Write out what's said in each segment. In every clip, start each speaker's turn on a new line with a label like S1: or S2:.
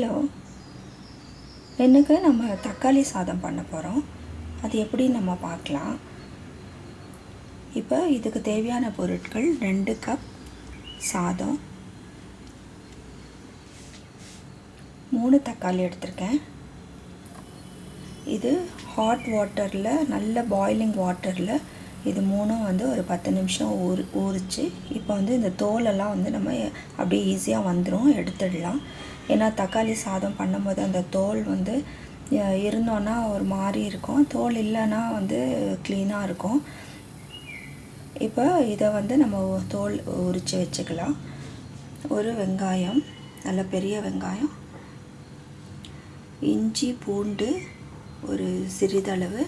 S1: Hello. இன்னைக்கு நம்ம தக்காளி சாதம் பண்ண போகிறோம் அது எப்படி நம்ம பார்க்கலாம்? இப்போ இதுக்கு தேவையான பொருட்கள் ரெண்டு கப் சாதம் மூணு தக்காளி எடுத்திருக்கேன். இது ஹாட் வாட்டரில் நல்ல பாய்லிங் வாட்டரில் இது மூணும் வந்து ஒரு பத்து நிமிஷம் ஊறு ஊறிச்சு. இப்போ வந்து இந்த தோலெல்லாம் வந்து நம்ம அப்படியே ஈஸியாக வந்துடும் எடுத்துடலாம். ஏன்னா தக்காளி சாதம் பண்ணும்போது அந்த தோல் வந்து இருந்தோன்னா ஒரு மாதிரி இருக்கும். தோல் இல்லைன்னா வந்து க்ளீனாக இருக்கும். இப்போ இதை வந்து நம்ம தோல் உரித்து வச்சுக்கலாம். ஒரு வெங்காயம் நல்ல பெரிய வெங்காயம். இஞ்சி பூண்டு ஒரு சிறிதளவு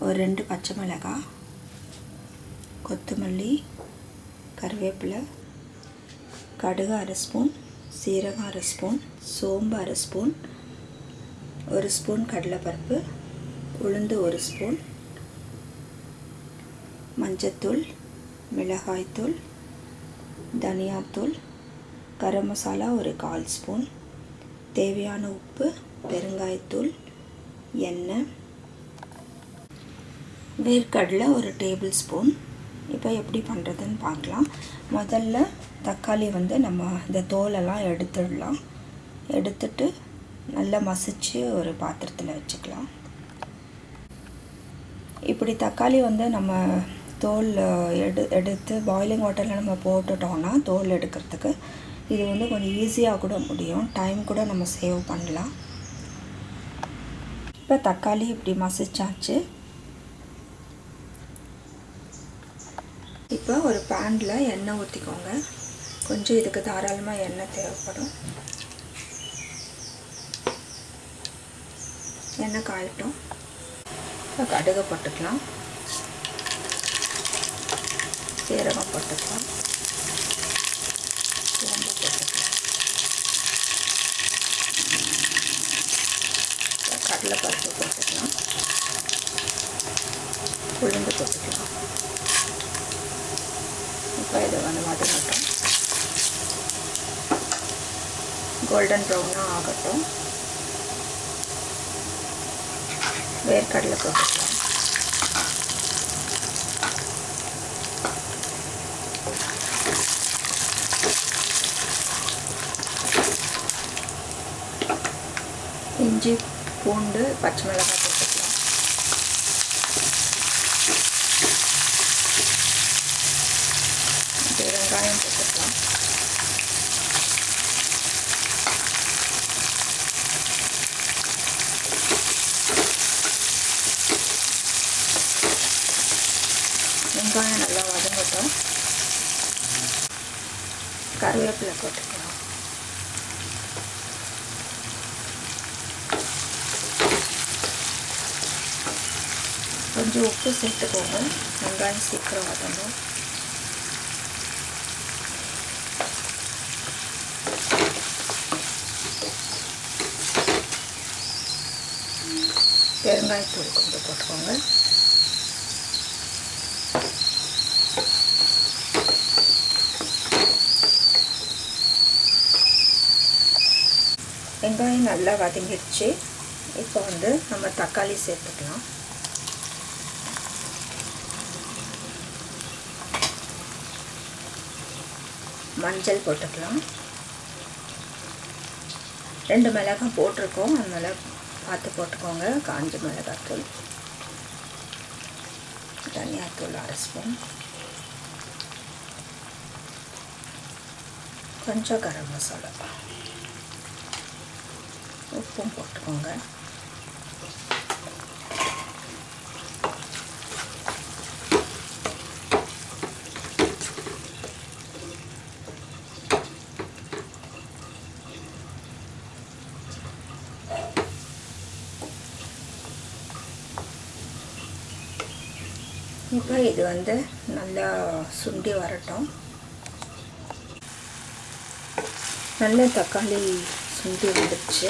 S1: ஒரு ரெண்டு பச்சை மிளகாய் கொத்தமல்லி கருவேப்பிலை கடுகு அரை ஸ்பூன் சீரகம் அரை ஸ்பூன் சோம்பு அரை ஸ்பூன் ஒரு ஸ்பூன் கடலைப்பருப்பு உளுந்து ஒரு ஸ்பூன் மஞ்சத்தூள் மிளகாய்த்தூள் தனியாத்தூள் கரம் மசாலா ஒரு கால் ஸ்பூன் தேவையான உப்பு பெருங்காயத்தூள் எண்ணெய் வேர்க்கடலை ஒரு டேபிள் ஸ்பூன். இப்போ எப்படி பண்ணுறதுன்னு பார்க்கலாம். முதல்ல தக்காளி வந்து நம்ம இந்த தோலெல்லாம் எடுத்துடலாம். எடுத்துட்டு நல்லா மசிச்சு ஒரு பாத்திரத்தில் வச்சுக்கலாம். இப்படி தக்காளி வந்து நம்ம தோல் எடு எடுத்து பாய்லிங் வாட்டரில் நம்ம போட்டுட்டோம்னா தோல் எடுக்கிறதுக்கு இது வந்து கொஞ்சம் ஈஸியாக கூட முடியும். டைம் கூட நம்ம சேவ் பண்ணலாம். இப்போ தக்காளி இப்படி மசிச்சாச்சு. இப்போ ஒரு பேனில் எண்ணெய் ஊற்றிக்கோங்க கொஞ்சம் இதுக்கு தாராளமாக எண்ணெய் தேவைப்படும். எண்ணெய் காயட்டும். இப்போ கடுகு போட்டுக்கலாம். சீரகம் போட்டுக்கலாம். சோம்பு போட்டுக்கலாம். கடலைப்பருப்பு போட்டுக்கலாம். உளுந்து போட்டுக்கலாம். இப்போ இதை வந்து வதங்கட்டும். கோல்டன் ப்ரௌனாக ஆகட்டும். வேர்க்கடலை போட்டுக்கலாம். இஞ்சி பூண்டு பச்சை மிளகாய் போட்டுக்கலாம் அப்படியே வெங்காயம் போட்டுக்கலாம் வெங்காயம் நல்லா வதங்கட்டும். கருவேப்பிலை போட்டுக்கலாம். கொஞ்சம் உப்பு சேர்த்துக்கோங்க. வெங்காயம் சீக்கிரம் வதங்கும். பெருங்காயத்தூள் கொஞ்சம் போட்டுக்கோங்க. வெங்காயம் நல்லா வதங்கிடுச்சு. இப்போ வந்து நம்ம தக்காளி சேர்த்துக்கலாம். மஞ்சள் போட்டுக்கலாம். ரெண்டு மிளகாய் போட்டிருக்கோம். அதனால் பார்த்து போட்டுக்கோங்க. காஞ்ச மிளகாத்தூள். தனியாத்தூள் அரை ஸ்பூன். கொஞ்சம் கரம் மசாலா. உப்பும் போட்டுக்கோங்க இப்போ இது வந்து நல்லா சுண்டி வரட்டும் நல்ல தக்காளி சுண்டி வந்துடுச்சு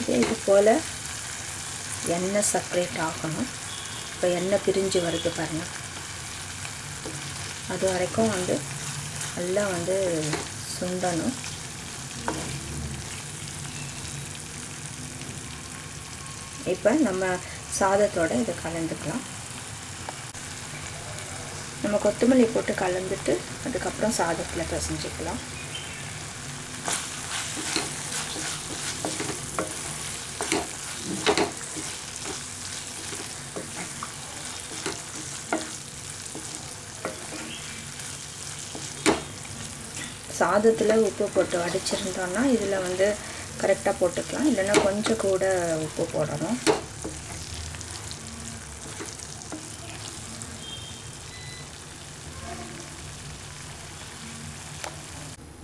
S1: இதே இது போல் எண்ணெய் செப்பரேட் ஆகணும். இப்போ எண்ணெய் பிரிஞ்சு வருது பாருங்கள் அது வரைக்கும் வந்து நல்லா வந்து சுண்டணும். இப்போ நம்ம சாதத்தோட இதை கலந்துக்கலாம். நம்ம கொத்தமல்லி போட்டு கலந்துட்டு அதுக்கப்புறம் சாதத்தில் பிசைஞ்சிக்கலாம். சாதத்தில் உப்பு போட்டு வடிச்சிருந்தோன்னா இதில் வந்து கரெக்டாக போட்டுக்கலாம். இல்லைன்னா கொஞ்சம் கூட உப்பு போடணும்.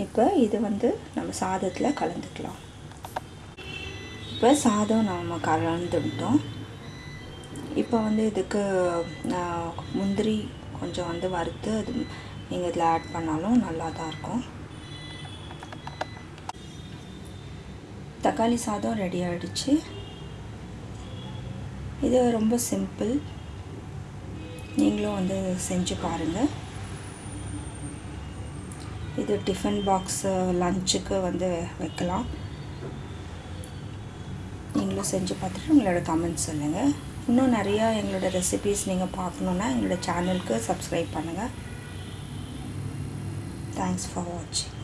S1: இப்போ இது வந்து நம்ம சாதத்தில் கலந்துக்கலாம். இப்போ சாதம் நம்ம கலந்துட்டோம். இப்போ வந்து இதுக்கு முந்திரி கொஞ்சம் வந்து வறுத்து அது நீங்கள் இதில் ஆட் பண்ணாலும் நல்லா தான் இருக்கும். தக்காளி சாதம் ரெடி ஆகிடுச்சு இது ரொம்ப சிம்பிள் நீங்களும் வந்து செஞ்சு பாருங்கள் இது டிஃபன் பாக்ஸு லஞ்சுக்கு வந்து வைக்கலாம். நீங்களும் செஞ்சு பார்த்துட்டு உங்களோட கமெண்ட்ஸ் சொல்லுங்கள் இன்னும் நிறையா எங்களோட ரெசிபீஸ் நீங்கள் பார்க்கணுன்னா எங்களோட சேனலுக்கு சப்ஸ்கிரைப் பண்ணுங்கள் தேங்க்ஸ் ஃபார் வாட்சிங்